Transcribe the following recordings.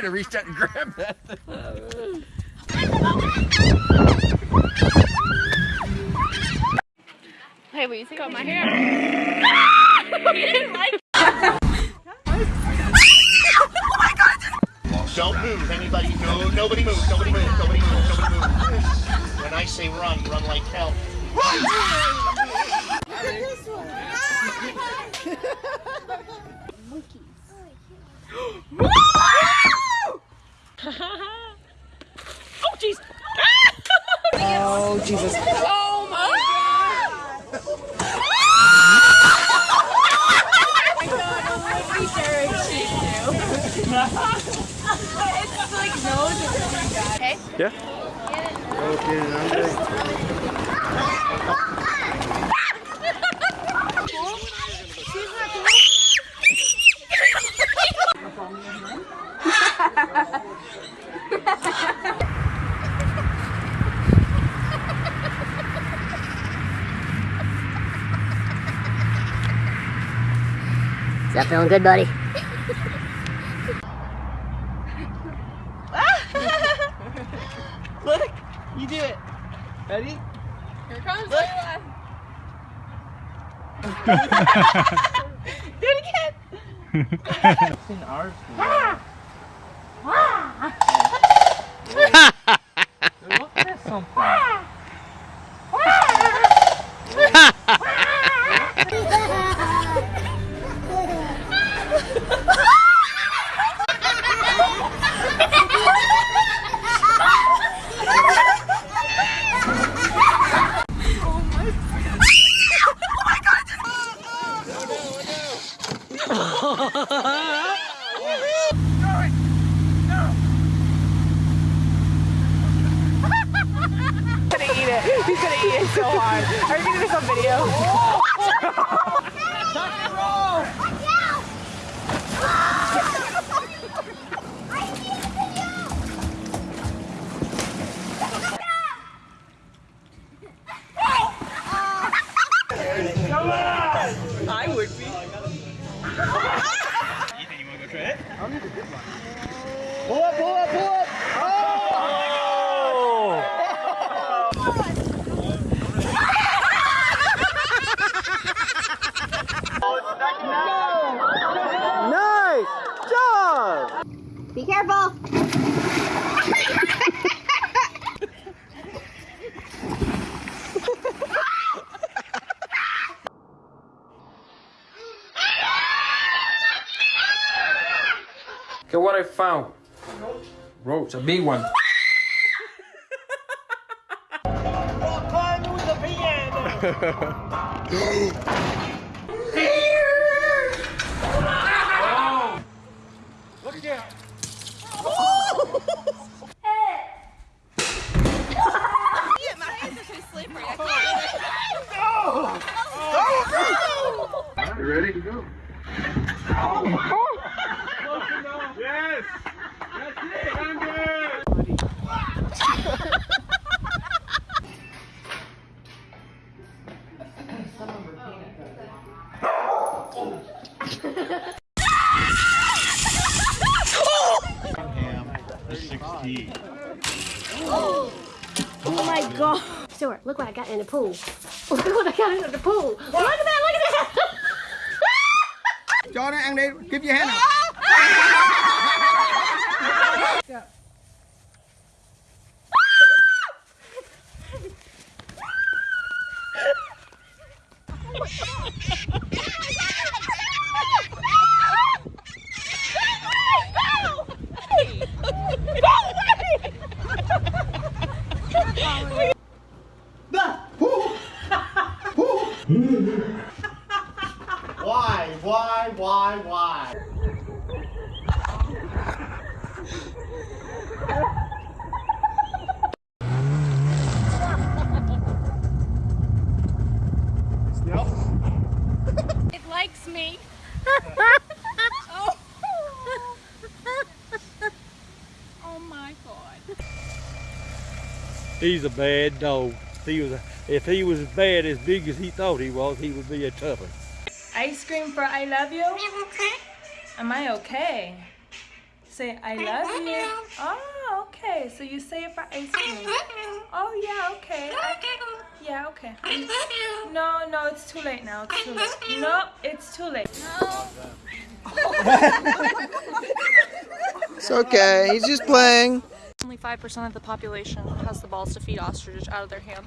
could have reached out and grabbed that. Hey, will you take out my hair? he didn't like Don't move. Anybody? No, nobody move. Nobody move. Nobody move. Nobody move. When I say run, run like hell. Oh, jeez. Oh, Jesus. Oh, my Yeah. Is that feeling good, buddy? Look, you do it. Ready? Here comes Layla. Do it again. it's in ours. Look at something. He's gonna eat it so hard. Are you gonna do some video? I would be. Pull up, pull up, pull up. Nice oh! oh! job. Be careful. Okay, what I found. Roach, a big one. Ready to go? Yes! That's it! I'm! Oh my god. Stuart, look what I got in the pool. Look what I got in the pool. Look at that. Cho nó ăn đi, give your hand up. Why? Why? Why? Why? It likes me. Oh. oh my god. He's a bad dog. He was a, if he was as bad as big as he thought he was, he would be a tough one. Ice cream for I love you? Am I okay? say I love you. Oh, okay. So you say it for ice cream. Oh yeah, okay. I- yeah, okay. No, no, it's too late now. It's too late. No, it's too late. It's okay. He's just playing. Only 5% of the population has the balls to feed ostrich out of their hand.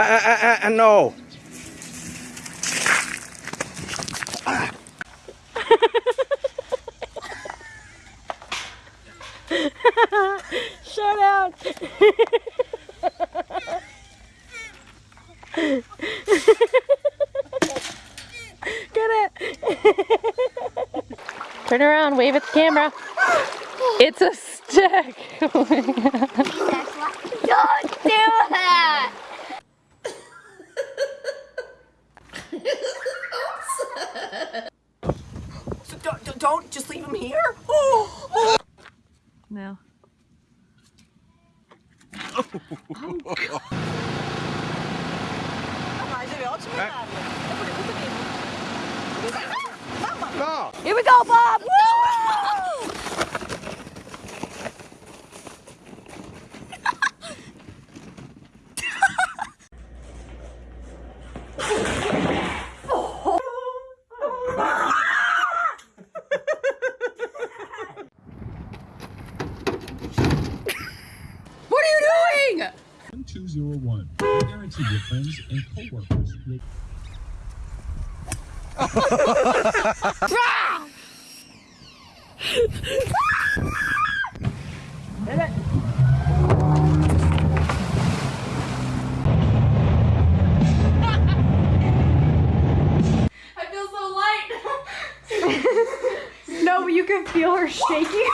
I, I, I know. Shut out. Get it. Turn around, wave at the camera. It's a stick. Oh Don't Don't, don't, don't just leave him here. Oh, oh. No. Oh, no. Here we go, Bob. What are you doing? 1201. I guarantee your friends and coworkers will I feel so light. No, but you can feel her shaking.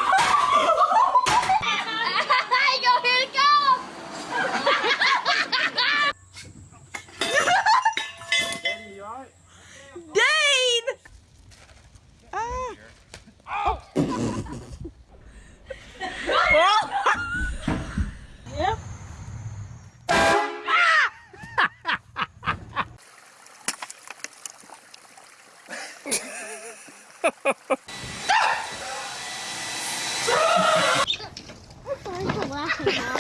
可以吗？